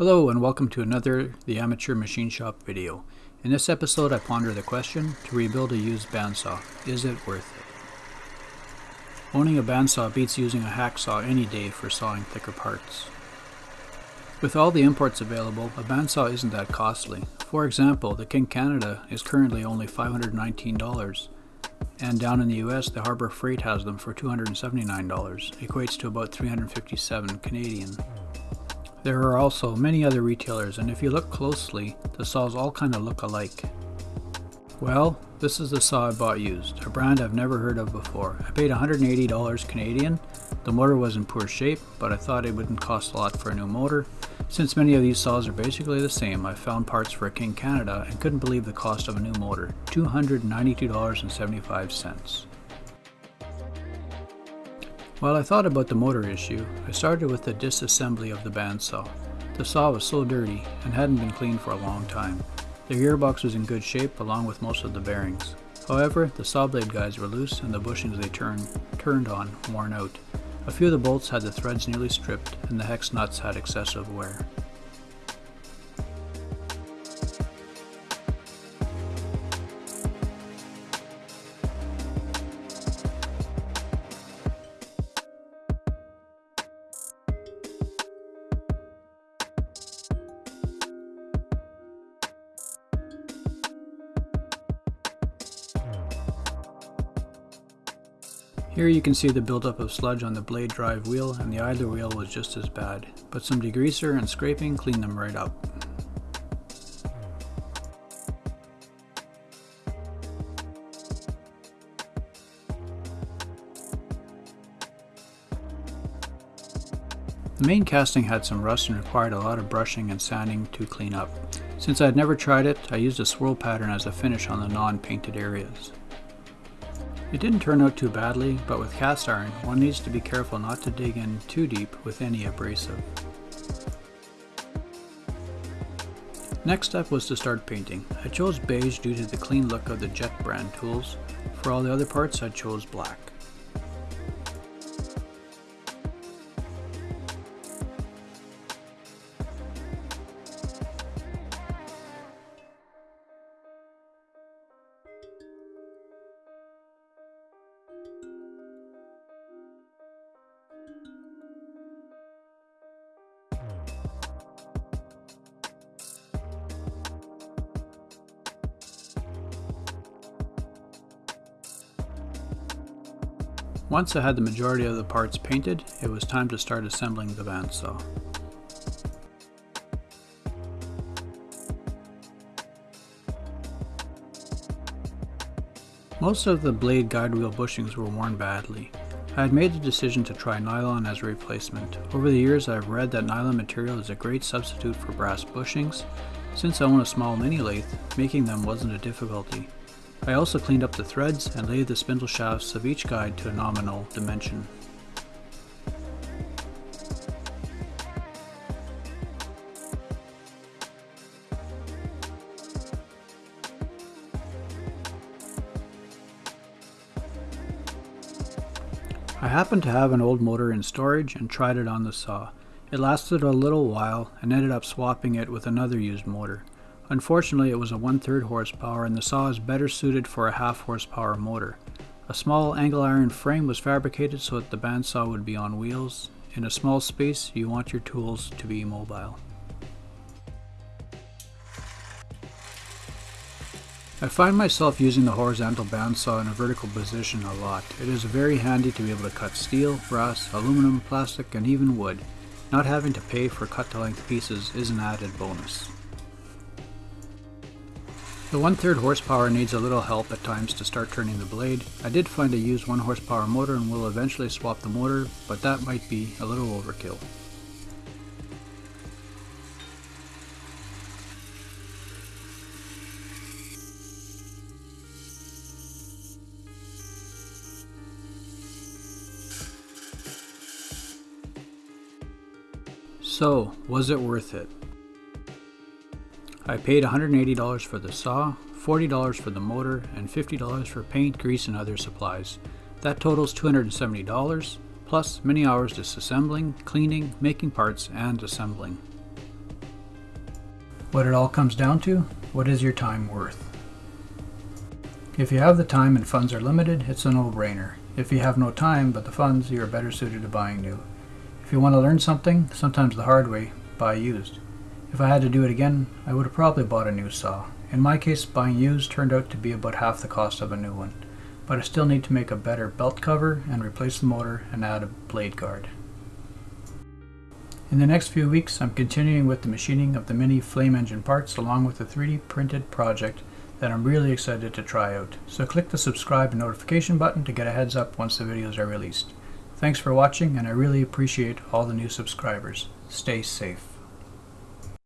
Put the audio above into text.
Hello and welcome to another The Amateur Machine Shop video. In this episode I ponder the question, to rebuild a used bandsaw, is it worth it? Owning a bandsaw beats using a hacksaw any day for sawing thicker parts. With all the imports available, a bandsaw isn't that costly. For example, the King Canada is currently only $519, and down in the US the Harbor Freight has them for $279, equates to about 357 Canadian. There are also many other retailers and if you look closely, the saws all kind of look alike. Well, this is the saw I bought used, a brand I've never heard of before. I paid $180 Canadian. The motor was in poor shape, but I thought it wouldn't cost a lot for a new motor. Since many of these saws are basically the same, I found parts for a King Canada and couldn't believe the cost of a new motor, $292.75. While I thought about the motor issue, I started with the disassembly of the bandsaw. The saw was so dirty and hadn't been cleaned for a long time. The gearbox was in good shape along with most of the bearings. However, the saw blade guides were loose and the bushings they turned, turned on worn out. A few of the bolts had the threads nearly stripped and the hex nuts had excessive wear. Here you can see the buildup of sludge on the blade drive wheel and the idler wheel was just as bad, but some degreaser and scraping cleaned them right up. The main casting had some rust and required a lot of brushing and sanding to clean up. Since I had never tried it, I used a swirl pattern as a finish on the non-painted areas. It didn't turn out too badly, but with cast iron, one needs to be careful not to dig in too deep with any abrasive. Next step was to start painting. I chose beige due to the clean look of the Jet brand tools. For all the other parts I chose black. Once I had the majority of the parts painted, it was time to start assembling the bandsaw. Most of the blade guide wheel bushings were worn badly. I had made the decision to try nylon as a replacement. Over the years I have read that nylon material is a great substitute for brass bushings. Since I own a small mini lathe, making them wasn't a difficulty. I also cleaned up the threads and laid the spindle shafts of each guide to a nominal dimension. I happened to have an old motor in storage and tried it on the saw. It lasted a little while and ended up swapping it with another used motor. Unfortunately, it was a one-third horsepower and the saw is better suited for a half horsepower motor. A small angle iron frame was fabricated so that the bandsaw would be on wheels. In a small space, you want your tools to be mobile. I find myself using the horizontal bandsaw in a vertical position a lot. It is very handy to be able to cut steel, brass, aluminum, plastic, and even wood. Not having to pay for cut-to-length pieces is an added bonus. The one-third horsepower needs a little help at times to start turning the blade. I did find a used 1 horsepower motor and will eventually swap the motor, but that might be a little overkill. So, was it worth it? I paid $180 for the saw, $40 for the motor, and $50 for paint, grease, and other supplies. That totals $270, plus many hours disassembling, cleaning, making parts, and assembling. What it all comes down to, what is your time worth? If you have the time and funds are limited, it's a no-brainer. If you have no time but the funds, you are better suited to buying new. If you want to learn something, sometimes the hard way, buy used. If I had to do it again, I would have probably bought a new saw. In my case, buying used turned out to be about half the cost of a new one, but I still need to make a better belt cover and replace the motor and add a blade guard. In the next few weeks, I'm continuing with the machining of the mini flame engine parts along with a 3D printed project that I'm really excited to try out. So click the subscribe and notification button to get a heads up once the videos are released. Thanks for watching and I really appreciate all the new subscribers. Stay safe.